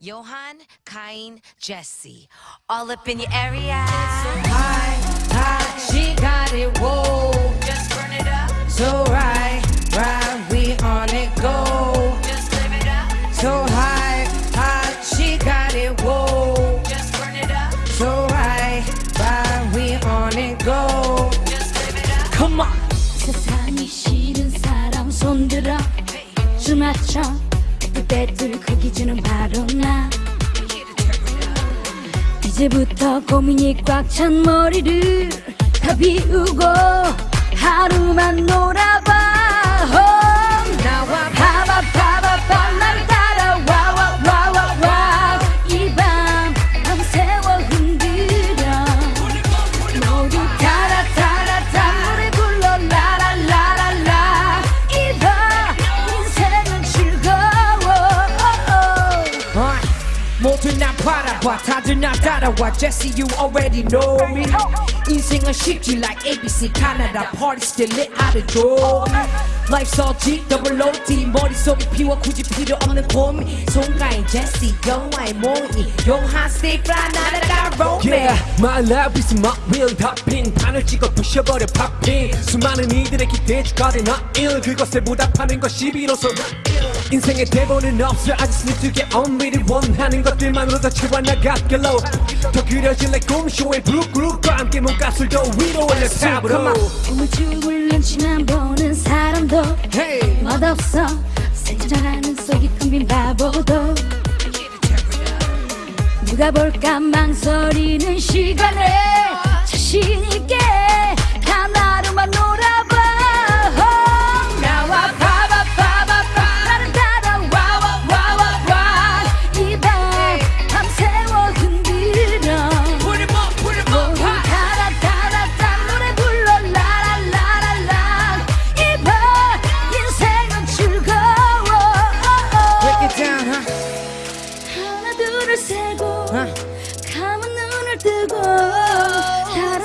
Johan, Kain, Jesse. All up in your area. High, high, she got it, whoa. Just burn it up. So right, right, we on it, go. Just live it up. So high, high, she got it, whoa. Just burn it up. So right, right, we on it, go. Just live it up. Come on. 세상이 싫은 사람 손들어 줄 맞춰 그때들 그 기준은 바로 나. 이제부터 고민이 꽉 찬 머리를 다 비우고 하루만 놀아봐 나 바라봐 다들 나 따라와 Jesse you already know me 인생은 쉽지 like ABC Canada party still lit out the door Life's all G double OT 머릿속에 피워 굳이 필요 없는 고민 송가인 Jesse 영화의 몽이. 용한 stay fly 나라가 romance Yeah, my life is my real topping. 판을 찍어 부셔버려 popping 수많은 이들의 기대에 추가된 나일 그것에 보답하는 것이 비로소 인생의 대본은 없어. I just need to get on with it 원하는 것들만으로도 채워나갔길로 더 그려질 내 꿈쇼의 브룩그룹과 함께 몸값을도 위로 올려 탑으로 우물쭈물 눈치만 보는 사람 도 Hey 맛없어. 생각하는 속이 텅빈 바보도. 누가 볼까 망설이는 시간에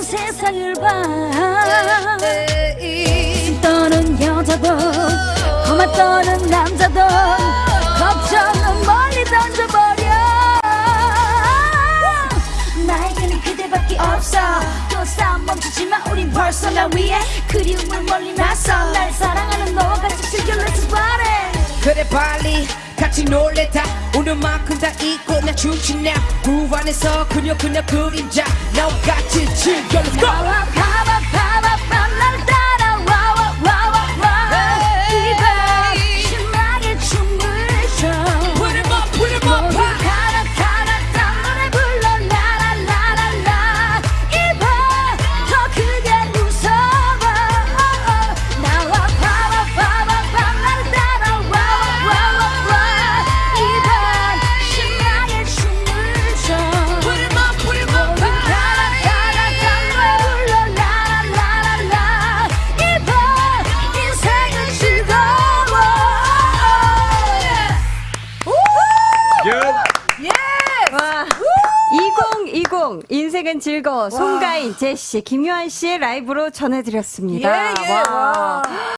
세상을 봐. 숨 떠는 여자도 험한 떠는 남자도 걱정은 멀리 던져버려. 나에게는 그대밖에 없어. 또 싸움 멈추지마. 우린 벌써 날 위해 그리움을 멀리 나서. 날 사랑하는 너와 같이 즐겨. Let's party. 그래 빨리 같이 놀래다. 오늘만큼 다 잊고 나 춤추냐. 그 안에서 그녀 그녀 그림자. 나와 같이 즐겨. Let's go 2020 인생은 즐거워 송가인 제시 김요한 씨의 라이브로 전해드렸습니다. 예, 예, 와.